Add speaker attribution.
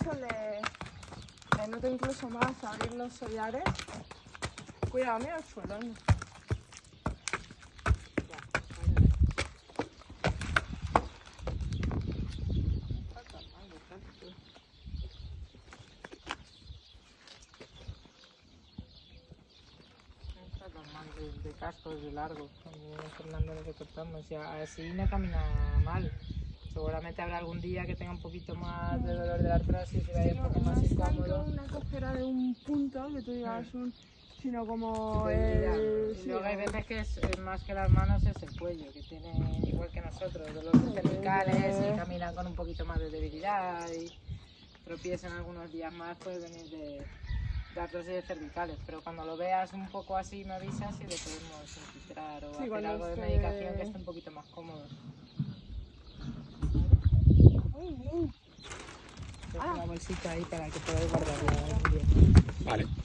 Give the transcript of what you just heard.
Speaker 1: hecho le, le incluso más abrir los sollares. Cuidado, mira el suelo.
Speaker 2: de, de casco, de largo. Fernando lo que cortamos. Ya, así no camina mal. Seguramente habrá algún día que tenga un poquito más de dolor de la artrosis y vaya un
Speaker 1: No,
Speaker 2: poco
Speaker 1: no
Speaker 2: más
Speaker 1: es tanto
Speaker 2: incómodo.
Speaker 1: una cojera de un punto, que tú digas un, sino como el... sí,
Speaker 2: luego hay veces que es, más que las manos es el cuello, que tiene igual que nosotros, dolores cervicales y caminan con un poquito más de debilidad y tropiezan algunos días más puede venir de, de artrosis cervicales, pero cuando lo veas un poco así me avisas y le podemos infiltrar o
Speaker 1: Sí,
Speaker 2: hacer algo de medicación que esté un poquito más cómodo. Bolsita ahí para que podáis guardarla bien.
Speaker 3: Vale.